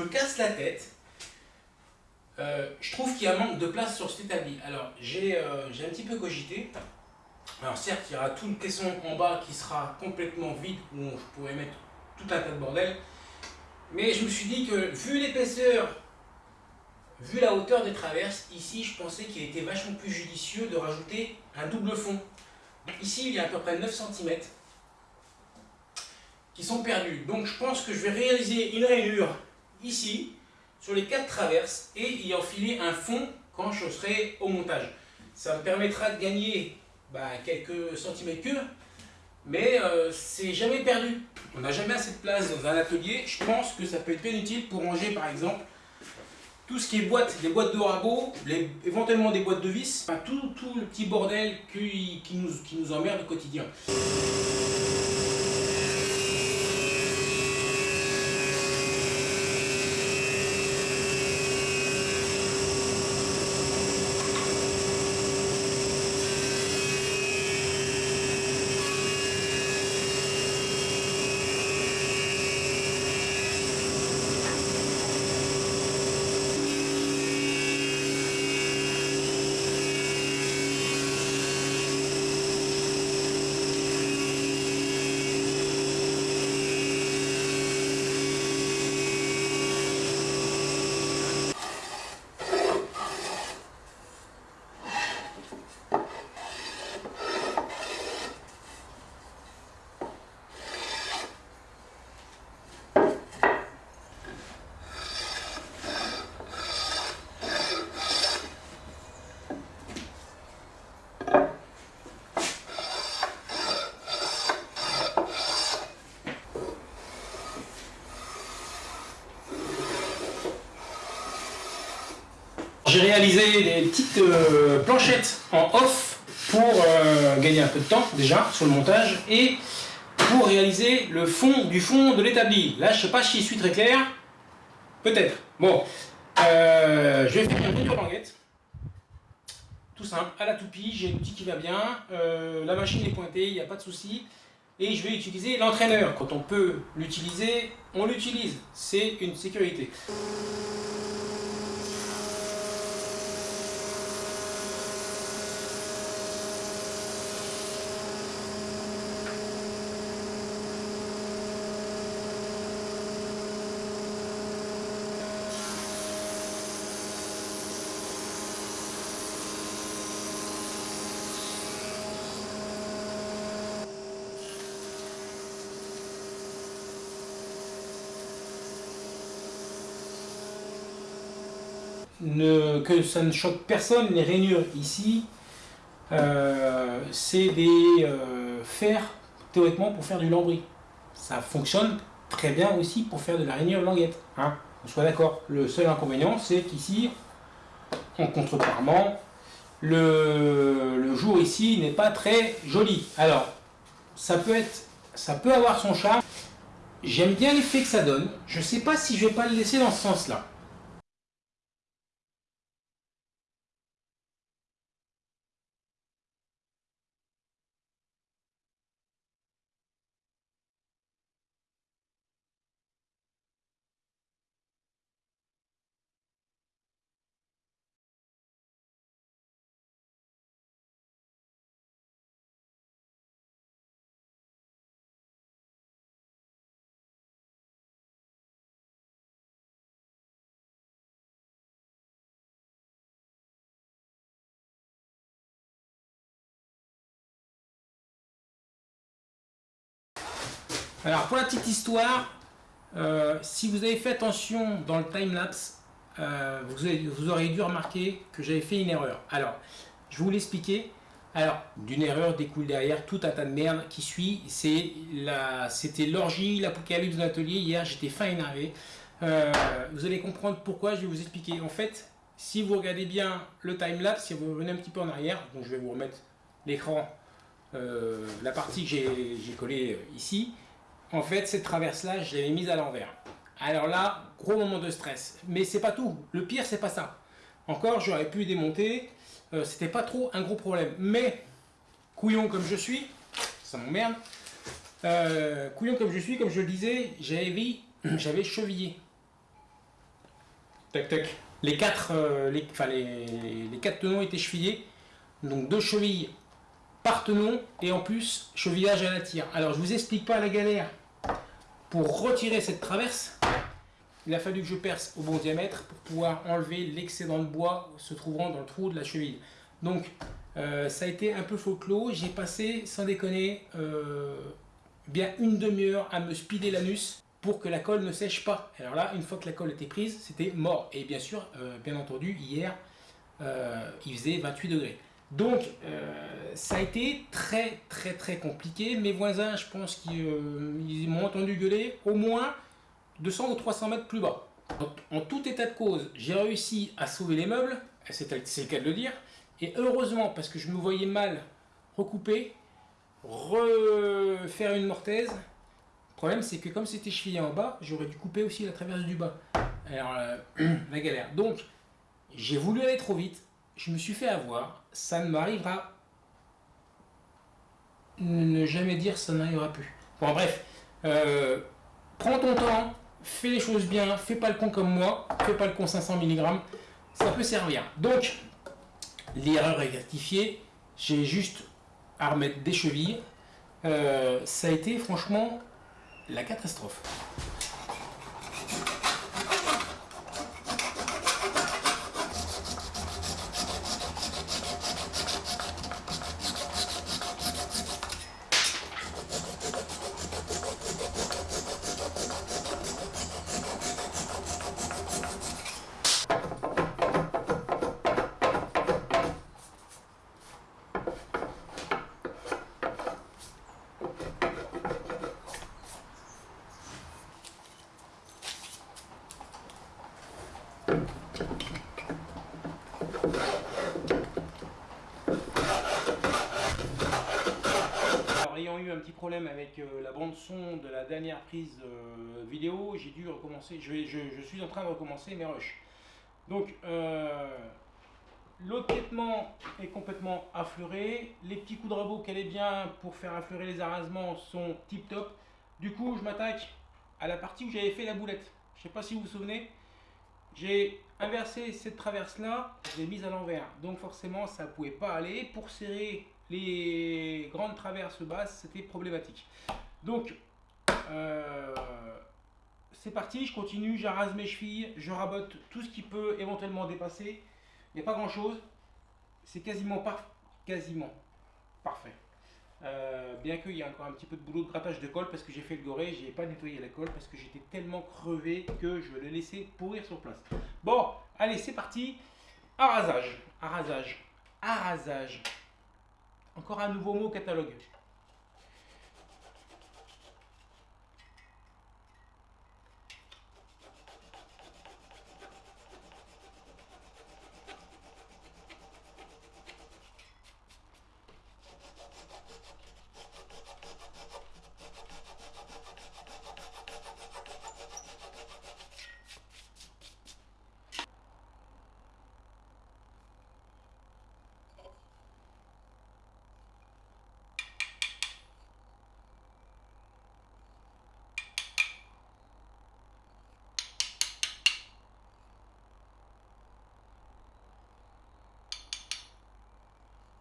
me casse la tête. Euh, je trouve qu'il y a manque de place sur cet établi. Alors, j'ai euh, un petit peu cogité. Alors, certes, il y aura tout le caisson en bas qui sera complètement vide, où je pourrais mettre tout un tas de bordel. Mais je me suis dit que, vu l'épaisseur, vu la hauteur des traverses, ici, je pensais qu'il était vachement plus judicieux de rajouter un double fond. Ici, il y a à peu près 9 cm qui sont perdus. Donc, je pense que je vais réaliser une rainure ici, sur les quatre traverses, et y enfiler un fond quand je serai au montage. Ça me permettra de gagner bah, quelques centimètres cubes, mais euh, c'est jamais perdu. On n'a jamais assez de place dans un atelier. Je pense que ça peut être bien utile pour ranger par exemple tout ce qui est boîte, les boîtes de ragots, éventuellement des boîtes de vis, tout, le petit bordel qui nous emmerde au quotidien. J'ai réalisé des petites euh, planchettes en off pour euh, gagner un peu de temps déjà sur le montage et pour réaliser le fond du fond de l'établi. Là, je sais pas si je suis très clair. Peut-être. Bon, euh, je vais faire une de languette. Tout simple, à la toupie, j'ai l'outil qui va bien. la machine est pointée, il n'y a pas de souci. Et je vais utiliser l'entraîneur. Quand on peut l'utiliser, on l'utilise. C'est une sécurité. Que ça ne choque personne, les rainures ici, euh, c'est des euh, fers théoriquement pour faire du lambris. Ça fonctionne très bien aussi pour faire de la rainure languette. Hein on soit d'accord. Le seul inconvénient, c'est qu'ici, en contreparement, le, le jour ici n'est pas très joli. Alors, ça peut être, ça peut avoir son charme. J'aime bien l'effet que ça donne. Je ne sais pas si je vais pas le laisser dans ce sens-là. Alors pour la petite histoire, euh, si vous avez fait attention dans le timelapse, euh, vous, vous aurez dû remarquer que j'avais fait une erreur. Alors, je vous l'expliquer. Alors, d'une erreur découle derrière tout un tas de merde qui suit. C'était l'orgie, l'apocalypse de l'atelier. Hier, j'étais fin énervé. Euh, vous allez comprendre pourquoi, je vais vous expliquer. En fait, si vous regardez bien le timelapse, si vous revenez un petit peu en arrière, donc je vais vous remettre l'écran, la partie que j'ai collée ici, en fait, cette traverse-là, je l'avais mise à l'envers. Alors là, gros moment de stress. Mais c'est pas tout. Le pire, c'est pas ça. Encore, j'aurais pu démonter. Euh, C'était pas trop un gros problème. Mais, couillon comme je suis, ça m'emmerde. Euh, couillon comme je suis, comme je le disais, j'avais chevillé. tac tac. Les quatre, euh, les, enfin, les, quatre tenons étaient chevillés. Donc deux chevilles par tenon et en plus chevillage à la tire. Alors je vous explique pas la galère pour retirer cette traverse. Il a fallu que je perce au bon diamètre pour pouvoir enlever l'excédent de bois se trouvant dans le trou de la cheville. Donc euh, ça a été un peu faux clos. J'ai passé, sans déconner, euh, bien une demi-heure à me speeder l'anus pour que la colle ne sèche pas. Alors là, une fois que la colle était prise, c'était mort. Et bien sûr, euh, bien entendu, hier, il faisait 28 degrés. Donc, ça a été très très très compliqué. Mes voisins, je pense qu'ils m'ont entendu gueuler au moins 200 ou 300 mètres plus bas. En tout état de cause, j'ai réussi à sauver les meubles, c'est le cas de le dire, et heureusement, parce que je me voyais mal recouper, refaire une mortaise, le problème c'est que comme c'était chevillé en bas, j'aurais dû couper aussi la traverse du bas. Alors, euh, la galère. Donc, j'ai voulu aller trop vite, je me suis fait avoir, ça ne m'arrivera ne jamais dire ça n'arrivera plus. Bon bref, euh, prends ton temps, fais les choses bien, fais pas le con comme moi, fais pas le con 500 mg, ça peut servir. Donc, l'erreur est rectifiée, j'ai juste à remettre des chevilles. Euh, ça a été franchement la catastrophe. eu un petit problème avec euh, la bande son de la dernière prise euh, vidéo, j'ai dû recommencer, je, suis en train de recommencer mes rushs. Donc euh, l'autre est complètement affleuré, les petits coups de rabot qu'elle est bien pour faire affleurer les arasements sont tip top. Du coup je m'attaque à la partie où j'avais fait la boulette. Je sais pas si vous vous souvenez, j'ai inversé cette traverse là, je l'ai mise à l'envers. Donc forcément ça pouvait pas aller. Pour serrer les grandes traverses basses, c'était problématique. Donc, euh, c'est parti, je continue, j'arrase mes chevilles, je rabote tout ce qui peut éventuellement dépasser. Il n'y a pas grand chose, c'est quasiment, quasiment parfait. Euh, bien qu'il y ait encore un petit peu de boulot de grattage de colle parce que j'ai fait le goré, j'ai pas nettoyé la colle parce que j'étais tellement crevé que je l'ai laissé pourrir sur place. Bon, allez, c'est parti. Arrasage, arrasage, arrasage. Encore un nouveau mot catalogue.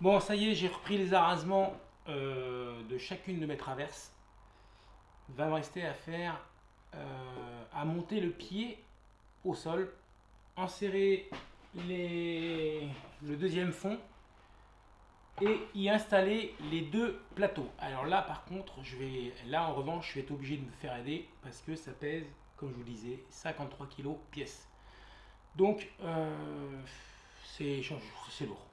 Bon, ça y est, j'ai repris les arrasements euh, de chacune de mes traverses. Il va me rester à faire, euh, à monter le pied au sol, enserrer les, le deuxième fond et y installer les deux plateaux. Alors là, par contre, je vais, là en revanche, je vais être obligé de me faire aider parce que ça pèse, comme je vous disais, 53 kg pièce. Donc, euh, c'est lourd.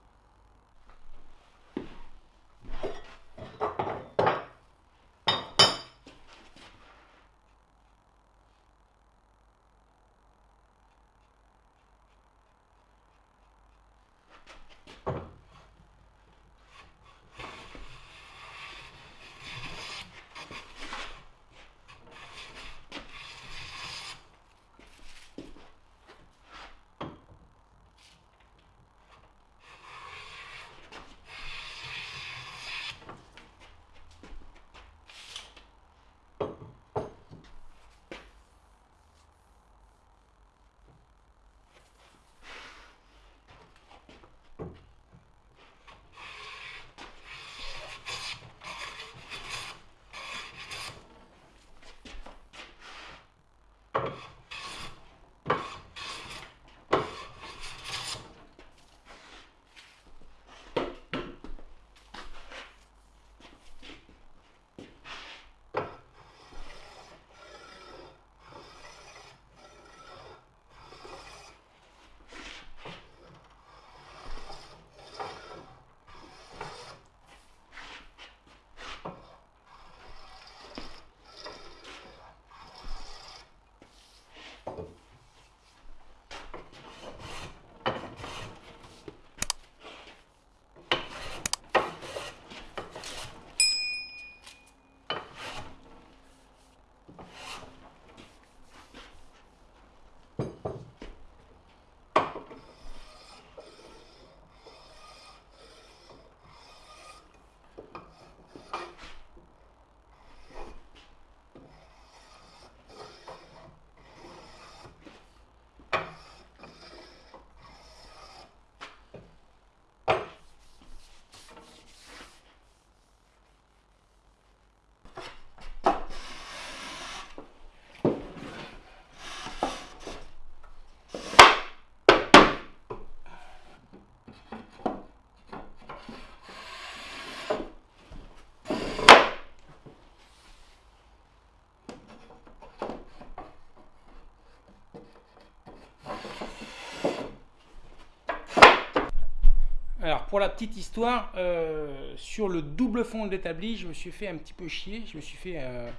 Pour la petite histoire, euh, sur le double fond de l'établi, je me suis fait un petit peu chier, je me suis fait euh,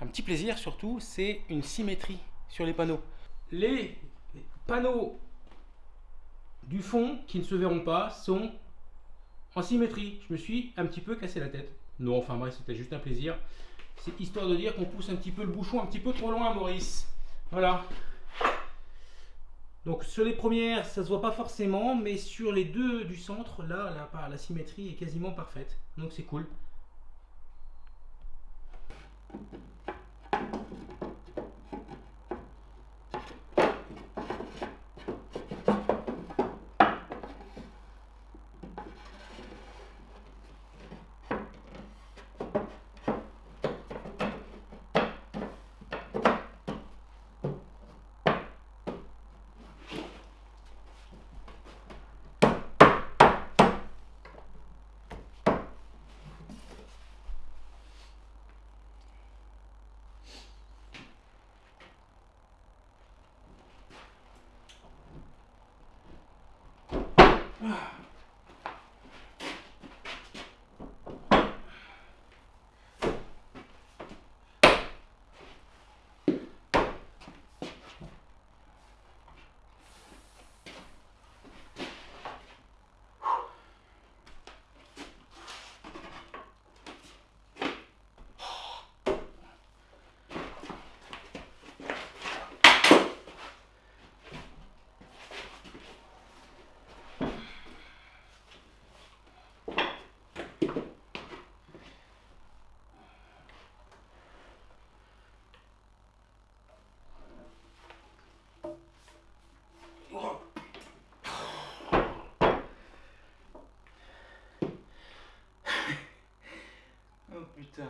un petit plaisir surtout, c'est une symétrie sur les panneaux. Les panneaux du fond qui ne se verront pas sont en symétrie. Je me suis un petit peu cassé la tête. Non, enfin bref, c'était juste un plaisir. C'est histoire de dire qu'on pousse un petit peu le bouchon un petit peu trop loin, Maurice. Voilà. Donc sur les premières, ça se voit pas forcément, mais sur les deux du centre, là, la, la symétrie est quasiment parfaite. Donc c'est cool. Yeah.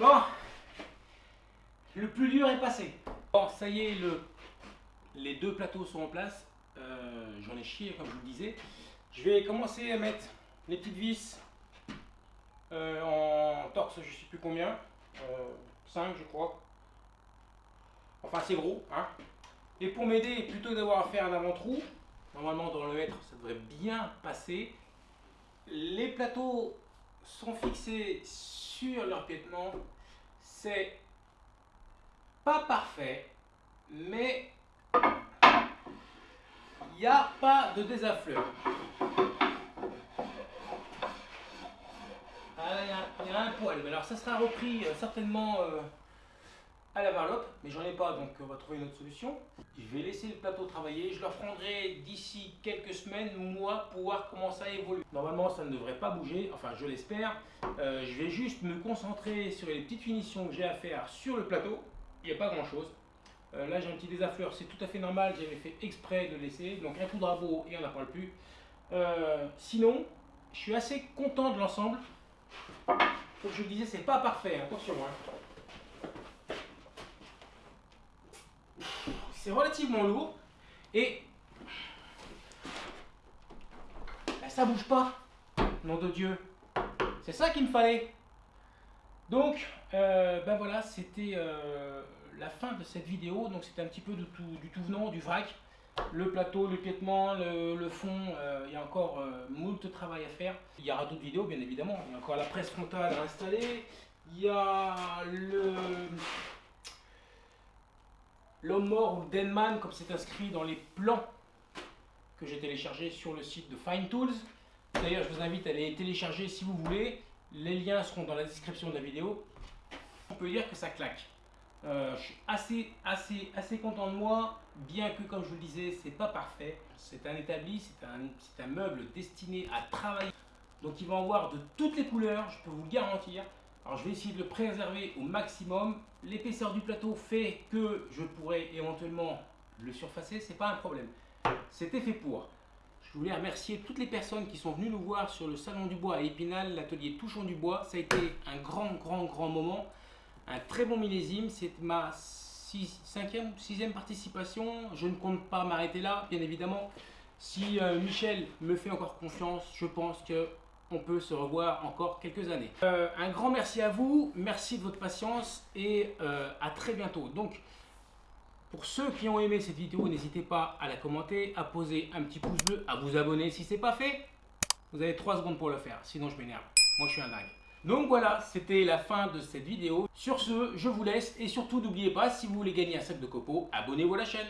Bon, le plus dur est passé. Bon, ça y est, le, les deux plateaux sont en place. Euh, j'en ai chié, comme je vous le disais. Je vais commencer à mettre les petites vis euh, en torse, je sais plus combien. 5, euh, je crois. Enfin, c'est gros. Hein. Et pour m'aider, plutôt d'avoir à faire un avant-trou, normalement dans le mètre, ça devrait bien passer. Les plateaux sont fixés sur leur piétement, c'est pas parfait, mais il n'y a pas de désaffleur. Ah, il y, a un poil, alors ça sera repris euh, certainement euh, à la varlope, mais j'en ai pas, donc on va trouver une autre solution. Je vais laisser le plateau travailler, je le reprendrai d'ici quelques semaines, mois, pour voir comment ça évolue. Normalement, ça ne devrait pas bouger, enfin je l'espère. Euh, je vais juste me concentrer sur les petites finitions que j'ai à faire sur le plateau. Il n'y a pas grand chose. Euh, là, j'ai un petit désaffleur, c'est tout à fait normal, j'avais fait exprès de laisser. Donc un coup de rabot et on n'en parle plus. Euh, sinon, je suis assez content de l'ensemble. Comme je le disais, c'est pas parfait, attention. Hein. C'est relativement lourd et ben, ça bouge pas, nom de Dieu. C'est ça qu'il me fallait. Donc, ben voilà, c'était euh, la fin de cette vidéo. Donc c'était un petit peu du tout, du tout venant, du vrac. Le plateau, le piétement, le, fond, euh, il y a encore moult travail à faire. Il y aura d'autres vidéos, bien évidemment. Il y a encore la presse frontale à installer. Il y a le L'homme mort ou Denman, comme c'est inscrit dans les plans que j'ai téléchargés sur le site de Fine Tools. D'ailleurs, je vous invite à les télécharger si vous voulez. Les liens seront dans la description de la vidéo. On peut dire que ça claque. Euh, je suis assez, assez, assez content de moi, bien que, comme je vous le disais, c'est pas parfait. C'est un établi, c'est un, un meuble destiné à travailler. Donc il va en avoir de toutes les couleurs, je peux vous le garantir. Alors je vais essayer de le préserver au maximum. L'épaisseur du plateau fait que je pourrais éventuellement le surfacer, c'est pas un problème. C'était fait pour. Je voulais remercier toutes les personnes qui sont venues nous voir sur le Salon du Bois à Épinal, l'atelier Touchons du Bois. Ça a été un grand, grand, grand moment. Un très bon millésime. C'est ma 5e, 6e participation. Je ne compte pas m'arrêter là, bien évidemment. Si euh, Michel me fait encore confiance, je pense que on peut se revoir encore quelques années. Euh, un grand merci à vous, merci de votre patience et euh, à très bientôt. Donc, pour ceux qui ont aimé cette vidéo, n'hésitez pas à la commenter, à poser un petit pouce bleu, à vous abonner si ce n'est pas fait. Vous avez 3 secondes pour le faire, sinon je m'énerve. Moi, je suis un dingue. Donc voilà, c'était la fin de cette vidéo. Sur ce, je vous laisse et surtout n'oubliez pas, si vous voulez gagner un sac de copeaux, abonnez-vous à la chaîne.